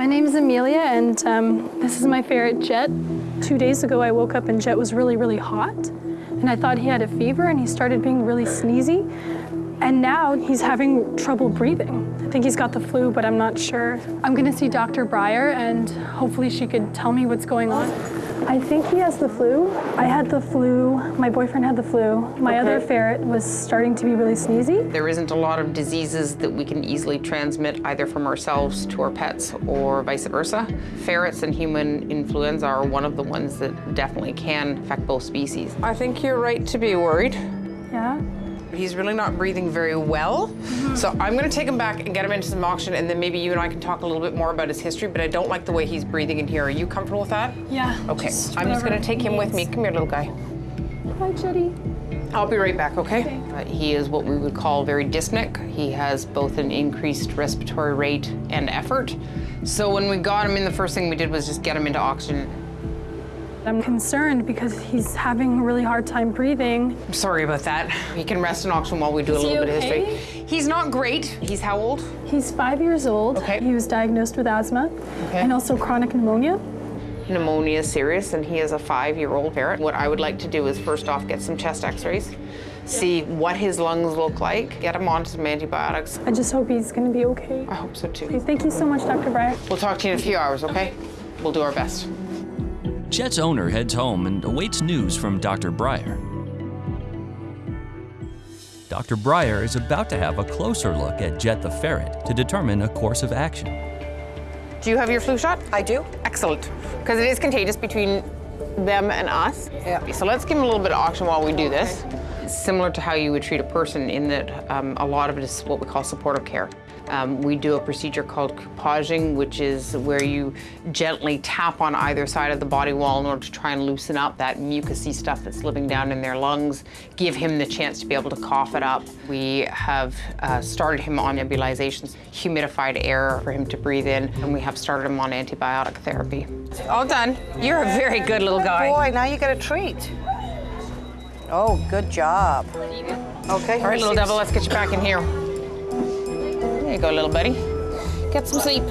My name is Amelia, and um, this is my ferret Jet. Two days ago, I woke up and Jet was really, really hot, and I thought he had a fever, and he started being really sneezy. And now he's having trouble breathing. I think he's got the flu, but I'm not sure. I'm gonna see Dr. Breyer, and hopefully she could tell me what's going on. I think he has the flu. I had the flu. My boyfriend had the flu. My other ferret was starting to be really sneezy. There isn't a lot of diseases that we can easily transmit either from ourselves to our pets or vice versa. Ferrets and human influenza are one of the ones that definitely can affect both species. I think you're right to be worried. Yeah? He's really not breathing very well. So I'm gonna take him back and get him into some oxygen and then maybe you and I can talk a little bit more about his history, but I don't like the way he's breathing in here. Are you comfortable with that? Yeah. Okay, just I'm just gonna take him with me. Come here, little guy. Hi, Jetty. I'll be right back, okay? Okay. Uh, he is what we would call very dyspneic. He has both an increased respiratory rate and effort. So when we got him in, the first thing we did was just get him into oxygen. I'm concerned because he's having a really hard time breathing. I'm sorry about that. He can rest in oxygen while we do Is a little bit of history. He's not great. He's how old? He's five years old. Okay. He was diagnosed with asthma Okay. and also chronic pneumonia. Pneumonia is serious, and he is a five-year-old ferret. What I would like to do is first off get some chest x-rays, see what his lungs look like, get him on some antibiotics. I just hope he's going to be okay. I hope so too. Okay, Thank you so much, Dr. Breyer. We'll talk to you in a few hours, okay? We'll do our best. Jet's owner heads home and awaits news from Dr. Breyer. Dr. Breyer is about to have a closer look at Jet the ferret to determine a course of action. Do you have your flu shot? I do. Excellent, because it is contagious between them and us. Yeah. So let's give him a little bit of oxygen while we do this. Similar to how you would treat a person in that um, a lot of it is what we call supportive care. Um, we do a procedure called coupaging, which is where you gently tap on either side of the body wall in order to try and loosen up that mucousy stuff that's living down in their lungs, give him the chance to be able to cough it up. We have uh, started him on nebulizations, humidified air for him to breathe in, and we have started him on antibiotic therapy. All done. You're a very good little guy. Boy, now you get a treat. Oh, good job. Okay. All right, little devil, let's get you back in here. There you go, little buddy. Get some sleep.